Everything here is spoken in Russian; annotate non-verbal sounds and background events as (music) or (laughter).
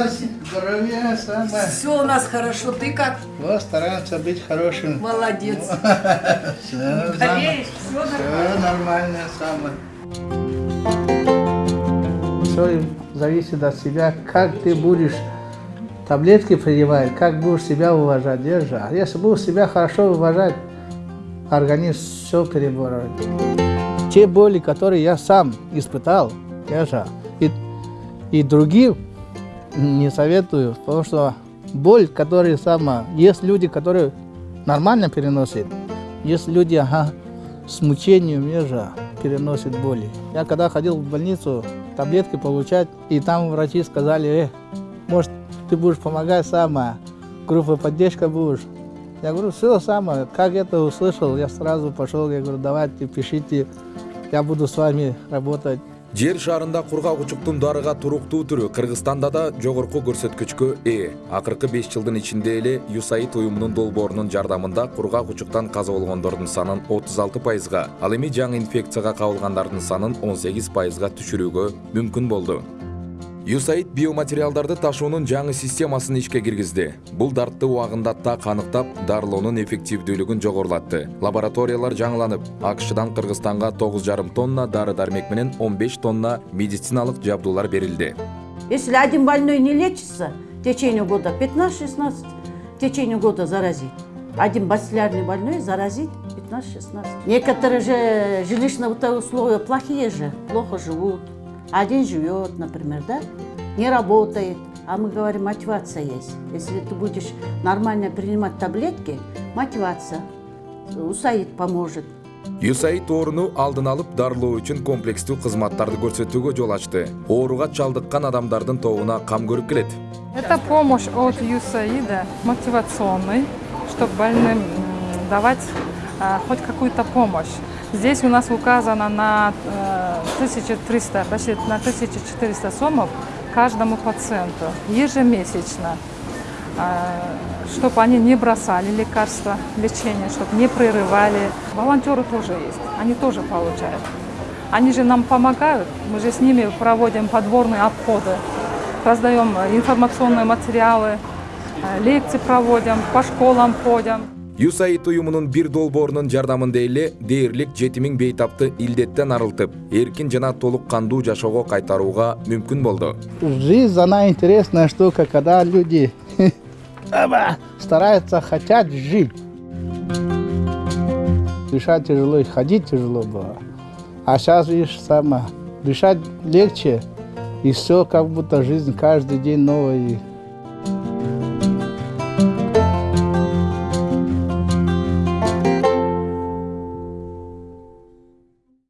Счастья, здоровья, самое. Все у нас хорошо. Ты как? Вот, стараемся быть хорошим. Молодец. (laughs) Все, Болеешь? Все Все нормально, самое. Все зависит от себя, как ты будешь таблетки принимать, как будешь себя уважать, держа. Если будешь себя хорошо уважать, организм все переборет. Те боли, которые я сам испытал, держа, и, и другим не советую, потому что боль, которая сама, есть люди, которые нормально переносят, есть люди, ага, с мучением ежа переносят боли. Я когда ходил в больницу таблетки получать, и там врачи сказали, э, может, ты будешь помогать сама, группа поддержка будешь. Я говорю, все самое, как это услышал, я сразу пошел, я говорю, давайте, пишите, я буду с вами работать. Жер шарында кургак учуктун дарыга туруктуу түрү кыргызстанда да жогорку көрсөткүчкө ээ акыркы беш жылдын ичинде эле юсаид уюмунун долбоорунун жардамында кургак учуктан каза болгондордун санын отуз алты пайызга ал эми жаңы инфекцияга кабылгандардын санын он сегиз пайызга мүмкүн болду юсаид биоматериалдарды ташуунун жаңы системасын ишке киргизди бул дартты убагында так аныктап дарылоонун эффективдүүлүгүн жогорулатты лабораториялар жаңыланып акшдан кыргызстанга тогуз жарым тонна дары дармек менен он беш тонна медициналык жабдуулар берилди Если один больной не лечится в течение года, 15-16 в течение года заразит. Один бациллярный больной заразит 15-16. Некоторые же жилищные условия плохие же, плохо живут. Один живет, например, да, не работает. А мы говорим, мотивация есть. Если ты будешь нормально принимать таблетки, мотивация. УСАИД поможет. юсаид ооруну алдын алып дарылоо үчүн комплекстүү кызматтарды көрсөтүүгө жол ачты ооруга чалдыккан адамдардын тобуна кам көрүп келет Это помощь от ЮСАИДа мотивационный, чтобы больным давать а, хоть какую-то помощь. Здесь у нас указано на э, 1300, почти на 1400 сомов каждому пациенту ежемесячно, чтобы они не бросали лекарства, лечение, чтобы не прерывали. Волонтеры тоже есть, они тоже получают. Они же нам помогают, мы же с ними проводим подборные обходы, раздаем информационные материалы, э, лекции проводим, по школам ходим. Юсаид уюмунун бир долбоорунун жардамында эле дээрлик жети миң бейтапты илдеттен арылтып эркин жана толук кандуу жашоого кайтарууга мүмкүн болду Жизнь, она интересная штука, когда люди (laughs) стараются, хотят жить. Дышать тяжело, и ходить тяжело было. А сейчас, видишь, сама, дышать легче, и все как будто жизнь каждый день новая.